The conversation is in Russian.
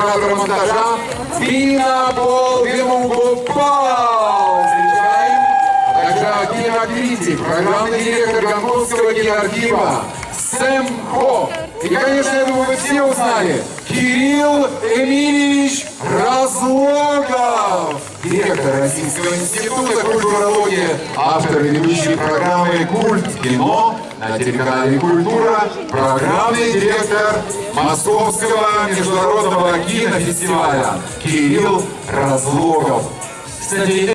оператора монтажа Пинабол Вимугупал. Встречаем. Также кинокритик, программный директор Гонконгского киноархива Сэм Хо. И, конечно, я думаю, вы все узнали. Кирилл Эмильевич Разлогов, директор Российского института культурологии, автор и ведущий программы «Культ кино» на телеканале «Культура», программный директор Московского международного кинофестиваля Кирилл Разлогов. Кстати,